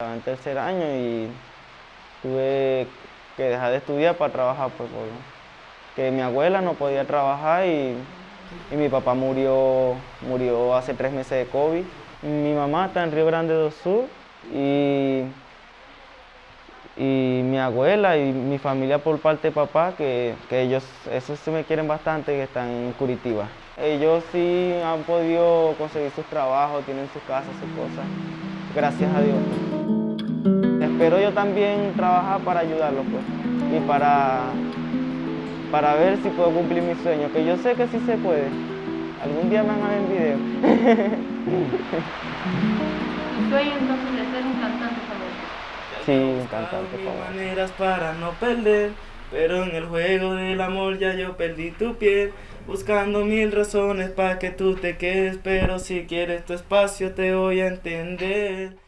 Estaba en tercer año y tuve que dejar de estudiar para trabajar, pues, porque mi abuela no podía trabajar y, mi papá murió, murió hace tres meses de COVID. Mi mamá está en Río Grande do Sur y, y mi abuela y mi familia por parte de papá, que, que ellos, esos se me quieren bastante, que están en Curitiba. Ellos sí han podido conseguir sus trabajos, tienen sus casas, sus cosas, gracias a Dios. Espero yo también trabajar para ayudarlos pues, y para, para ver si puedo cumplir mi sueño, que yo sé que sí se puede. Algún día me van a ver en video. ¿Tu sueño entonces de ser un cantante famoso? Sí, un cantante famoso. maneras para no perder, pero en el juego del amor ya yo perdí tu piel. Buscando mil razones para que tú te quedes, pero si quieres tu espacio te voy a entender.